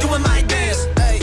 doing my dance. Hey,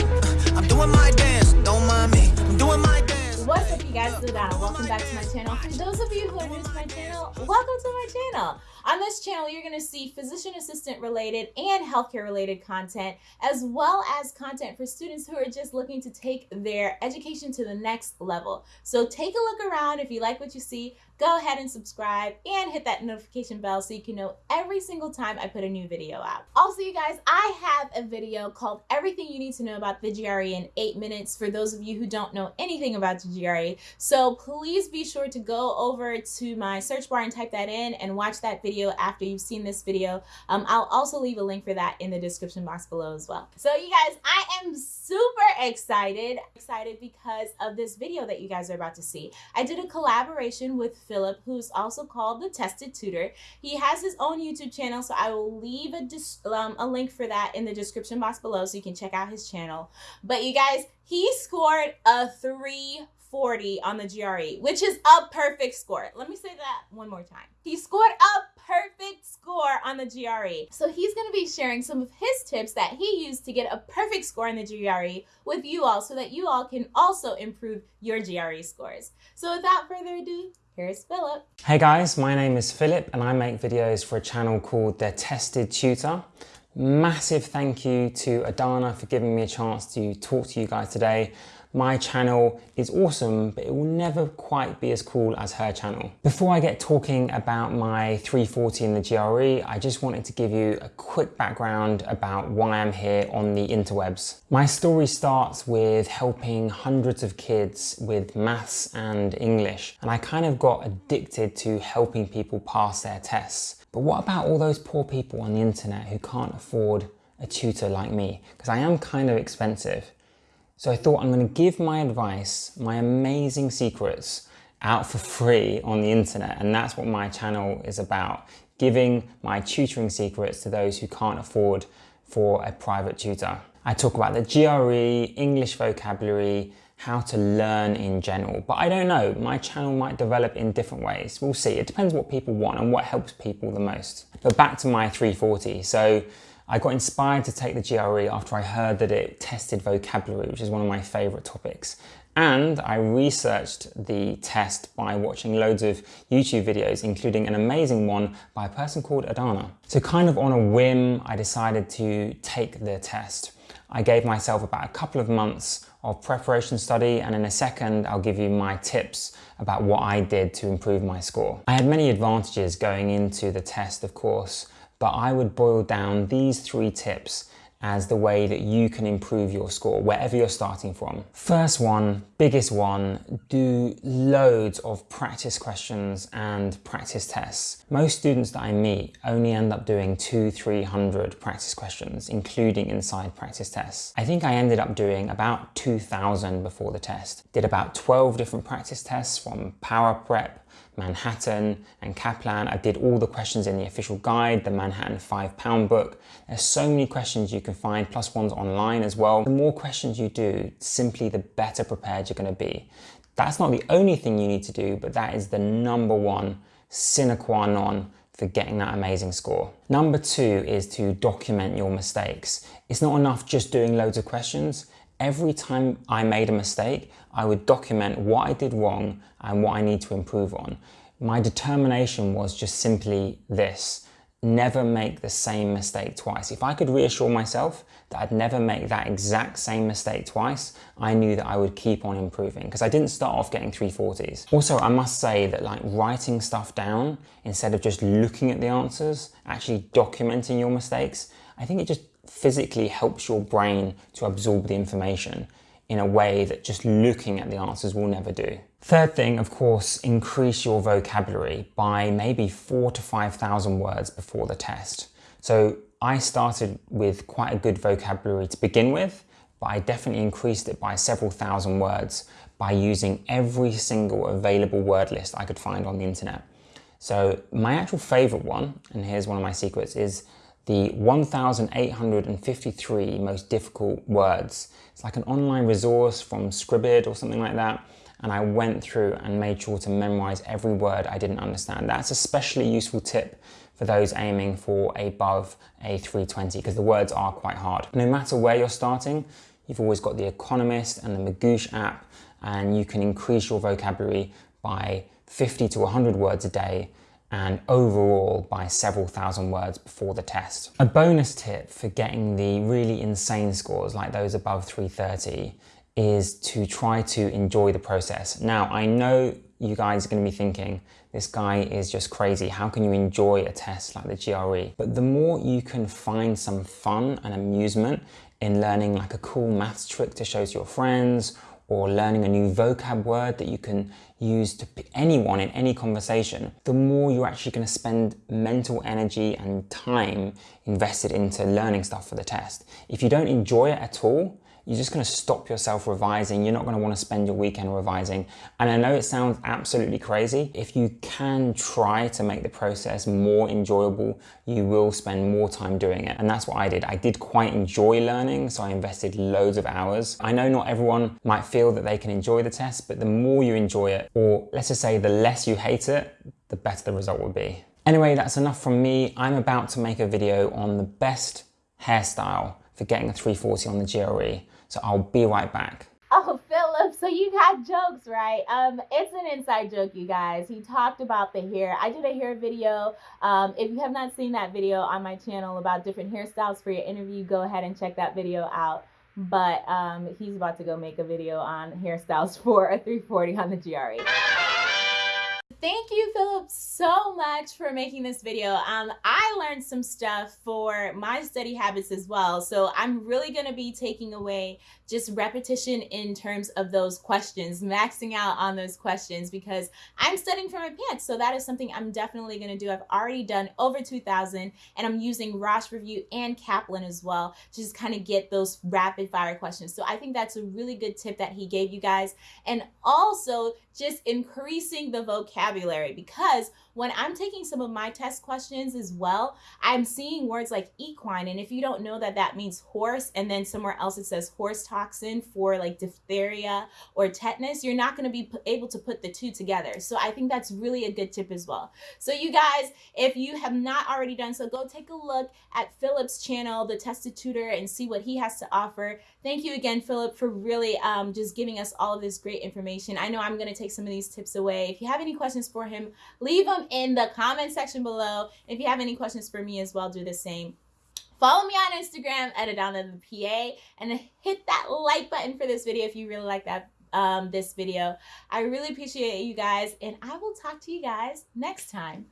I'm doing my dance. Don't mind me. I'm doing my dance. What's up you guys, Ludana. Welcome back to my channel. For those of you who are new to my channel, welcome to my channel. On this channel, you're going to see physician assistant related and healthcare related content, as well as content for students who are just looking to take their education to the next level. So take a look around. If you like what you see, go ahead and subscribe and hit that notification bell so you can know every single time I put a new video out. Also, you guys, I have a video called Everything You Need to Know About the GRE in 8 Minutes for those of you who don't know anything about the GRE. So please be sure to go over to my search bar and type that in and watch that video video after you've seen this video. Um, I'll also leave a link for that in the description box below as well. So you guys, I am super excited. Excited because of this video that you guys are about to see. I did a collaboration with Philip, who's also called The Tested Tutor. He has his own YouTube channel, so I will leave a, um, a link for that in the description box below so you can check out his channel. But you guys, he scored a 340 on the GRE, which is a perfect score. Let me say that one more time. He scored a perfect score on the GRE. So he's going to be sharing some of his tips that he used to get a perfect score in the GRE with you all so that you all can also improve your GRE scores. So without further ado, here's Philip. Hey guys, my name is Philip and I make videos for a channel called The Tested Tutor. Massive thank you to Adana for giving me a chance to talk to you guys today my channel is awesome, but it will never quite be as cool as her channel. Before I get talking about my 340 in the GRE, I just wanted to give you a quick background about why I'm here on the interwebs. My story starts with helping hundreds of kids with maths and English, and I kind of got addicted to helping people pass their tests. But what about all those poor people on the internet who can't afford a tutor like me? Because I am kind of expensive. So I thought I'm going to give my advice, my amazing secrets out for free on the internet. And that's what my channel is about, giving my tutoring secrets to those who can't afford for a private tutor. I talk about the GRE, English vocabulary, how to learn in general. But I don't know, my channel might develop in different ways. We'll see. It depends what people want and what helps people the most. But back to my 340. So I got inspired to take the GRE after I heard that it tested vocabulary, which is one of my favourite topics. And I researched the test by watching loads of YouTube videos, including an amazing one by a person called Adana. So kind of on a whim, I decided to take the test. I gave myself about a couple of months of preparation study and in a second I'll give you my tips about what I did to improve my score. I had many advantages going into the test of course but I would boil down these three tips as the way that you can improve your score wherever you're starting from. First one, biggest one, do loads of practice questions and practice tests. Most students that I meet only end up doing two, 300 practice questions, including inside practice tests. I think I ended up doing about 2000 before the test. Did about 12 different practice tests from Power Prep, Manhattan and Kaplan. I did all the questions in the official guide, the Manhattan five pound book. There's so many questions you can find, plus ones online as well. The more questions you do, simply the better prepared you're gonna be. That's not the only thing you need to do, but that is the number one sine qua non for getting that amazing score. Number two is to document your mistakes. It's not enough just doing loads of questions every time I made a mistake, I would document what I did wrong and what I need to improve on. My determination was just simply this, never make the same mistake twice. If I could reassure myself that I'd never make that exact same mistake twice, I knew that I would keep on improving because I didn't start off getting 340s. Also, I must say that like writing stuff down instead of just looking at the answers, actually documenting your mistakes, I think it just physically helps your brain to absorb the information in a way that just looking at the answers will never do. Third thing, of course, increase your vocabulary by maybe four to 5,000 words before the test. So I started with quite a good vocabulary to begin with, but I definitely increased it by several thousand words by using every single available word list I could find on the internet. So my actual favorite one, and here's one of my secrets, is the 1,853 most difficult words. It's like an online resource from Scribd or something like that. And I went through and made sure to memorize every word I didn't understand. That's a especially useful tip for for those aiming for above a 320 because the words are quite hard. No matter where you're starting, you've always got the Economist and the Magoosh app and you can increase your vocabulary by 50 to 100 words a day and overall by several thousand words before the test. A bonus tip for getting the really insane scores like those above 330 is to try to enjoy the process. Now, I know you guys are going to be thinking, this guy is just crazy. How can you enjoy a test like the GRE? But the more you can find some fun and amusement in learning like a cool maths trick to show to your friends or learning a new vocab word that you can use to anyone in any conversation, the more you're actually going to spend mental energy and time invested into learning stuff for the test. If you don't enjoy it at all, you're just going to stop yourself revising. You're not going to want to spend your weekend revising. And I know it sounds absolutely crazy. If you can try to make the process more enjoyable, you will spend more time doing it. And that's what I did. I did quite enjoy learning, so I invested loads of hours. I know not everyone might feel that they can enjoy the test, but the more you enjoy it, or let's just say the less you hate it, the better the result will be. Anyway, that's enough from me. I'm about to make a video on the best hairstyle for getting a 340 on the GRE. So I'll be right back. Oh, Philip, so you got jokes, right? Um, it's an inside joke, you guys. He talked about the hair. I did a hair video. Um, if you have not seen that video on my channel about different hairstyles for your interview, go ahead and check that video out. But um, he's about to go make a video on hairstyles for a 340 on the GRE thank you, Philip, so much for making this video. Um, I learned some stuff for my study habits as well. So I'm really going to be taking away just repetition in terms of those questions, maxing out on those questions because I'm studying for my PANCE. So that is something I'm definitely going to do. I've already done over 2,000 and I'm using Rosh Review and Kaplan as well to just kind of get those rapid fire questions. So I think that's a really good tip that he gave you guys. And also just increasing the vocabulary because when I'm taking some of my test questions as well, I'm seeing words like equine. And if you don't know that that means horse, and then somewhere else it says horse toxin for like diphtheria or tetanus, you're not going to be able to put the two together. So I think that's really a good tip as well. So you guys, if you have not already done so, go take a look at Philip's channel, The Tested Tutor, and see what he has to offer. Thank you again, Philip, for really um, just giving us all of this great information. I know I'm going to take some of these tips away. If you have any questions for him, leave them in the comment section below. If you have any questions for me as well, do the same. Follow me on Instagram at Adana the PA and hit that like button for this video if you really like that um, this video. I really appreciate you guys and I will talk to you guys next time.